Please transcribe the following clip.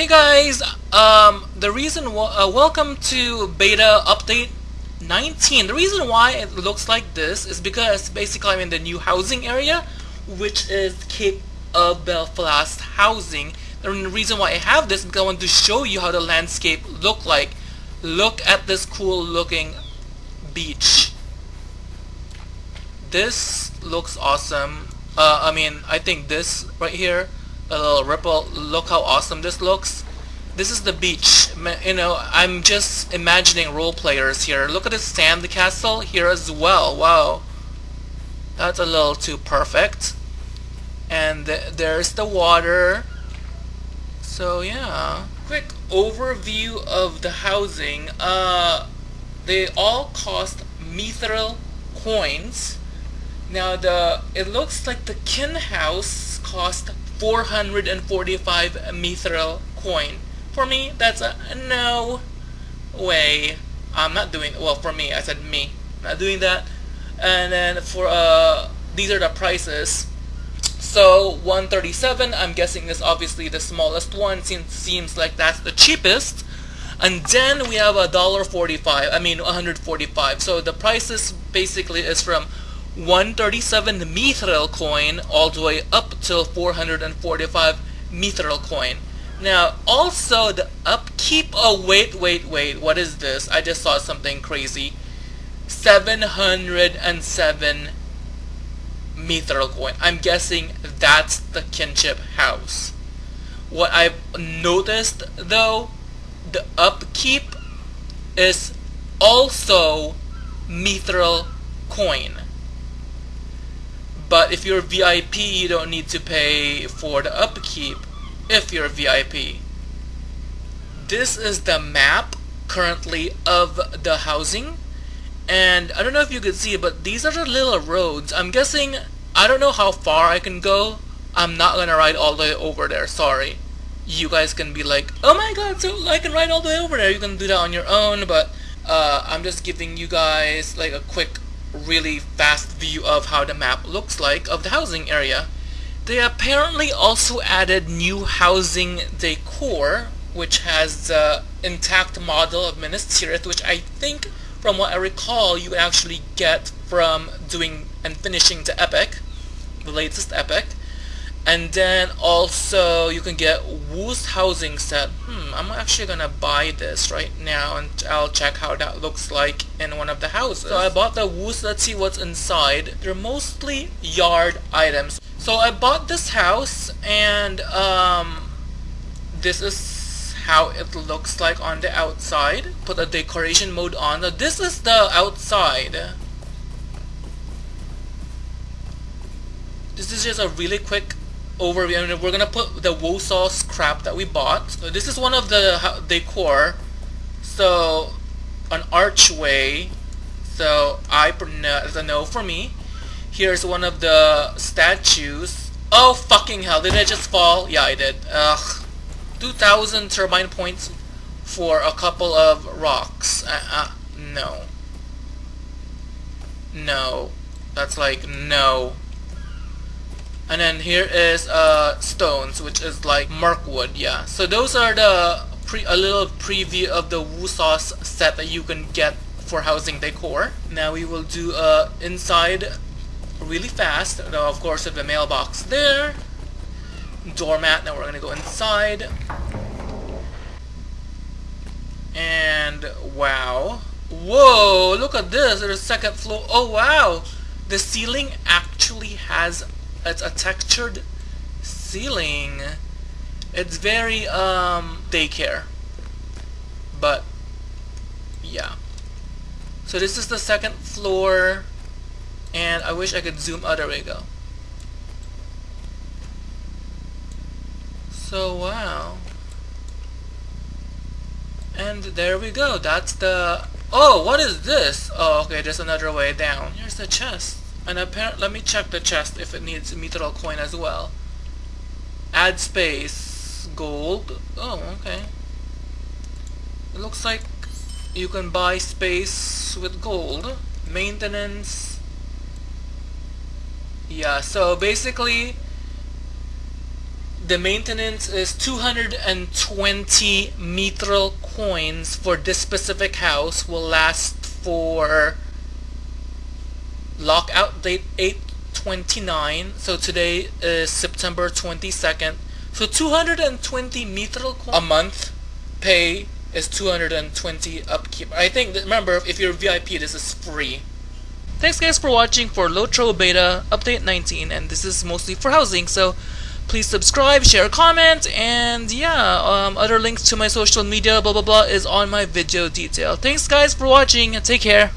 Hey guys, um, the reason, uh, welcome to beta update 19. The reason why it looks like this is because basically I'm in the new housing area, which is Cape of Belfalas housing. The reason why I have this is because I want to show you how the landscape look like. Look at this cool looking beach. This looks awesome. Uh, I mean, I think this right here a little ripple. Look how awesome this looks. This is the beach. You know, I'm just imagining role players here. Look at this sand castle here as well. Wow. That's a little too perfect. And th there's the water. So yeah. Quick overview of the housing. Uh, they all cost mithril coins. Now the it looks like the kin house cost 445 mithril coin. For me, that's a no way. I'm not doing, well for me, I said me, not doing that. And then for, uh, these are the prices. So 137, I'm guessing is obviously the smallest one since seems like that's the cheapest. And then we have a dollar forty-five. I mean 145. So the prices basically is from 137 mithril coin all the way up till 445 mithril coin. Now, also the upkeep, oh wait, wait, wait, what is this? I just saw something crazy. 707 mithril coin. I'm guessing that's the kinship house. What I've noticed though, the upkeep is also mithril coin. But if you're VIP, you don't need to pay for the upkeep if you're a VIP. This is the map currently of the housing. And I don't know if you can see but these are the little roads. I'm guessing, I don't know how far I can go. I'm not gonna ride all the way over there, sorry. You guys can be like, oh my god, so I can ride all the way over there. You can do that on your own, but uh, I'm just giving you guys like a quick really fast view of how the map looks like of the housing area. They apparently also added new housing decor, which has the intact model of Minas Tirith, which I think, from what I recall, you actually get from doing and finishing the epic, the latest epic. And then also you can get Woos housing set. Hmm, I'm actually gonna buy this right now and I'll check how that looks like in one of the houses. So I bought the Woos, let's see what's inside. They're mostly yard items. So I bought this house and um, this is how it looks like on the outside. Put the decoration mode on. Now this is the outside. This is just a really quick overview. I mean, we're gonna put the Wosaw scrap that we bought. So this is one of the decor. So an archway. So I it's a no for me. Here's one of the statues. Oh fucking hell! Did I just fall? Yeah, I did. Ugh. 2,000 turbine points for a couple of rocks. Uh, uh, no. No. That's like, no. And then here is uh, stones, which is like Mirkwood, yeah. So those are the pre a little preview of the Woosauce set that you can get for housing decor. Now we will do uh, inside really fast. Now of course with the mailbox there. Doormat, now we're gonna go inside. And wow. Whoa, look at this, there's a second floor. Oh wow! The ceiling actually has it's a textured ceiling. It's very um daycare. But yeah. So this is the second floor and I wish I could zoom out there we go. So wow. And there we go. That's the Oh, what is this? Oh, okay, there's another way down. Here's the chest. And let me check the chest if it needs mithril coin as well. Add space. Gold. Oh, okay. It looks like you can buy space with gold. Maintenance. Yeah, so basically, the maintenance is 220 mithril coins for this specific house will last for lockout date 829 so today is September 22nd so 220 mithril a month pay is 220 upkeep I think remember if you're VIP this is free Thanks guys for watching for Lotro Beta Update 19 and this is mostly for housing so please subscribe, share, comment, and yeah, um, other links to my social media, blah blah blah, is on my video detail. Thanks guys for watching, take care.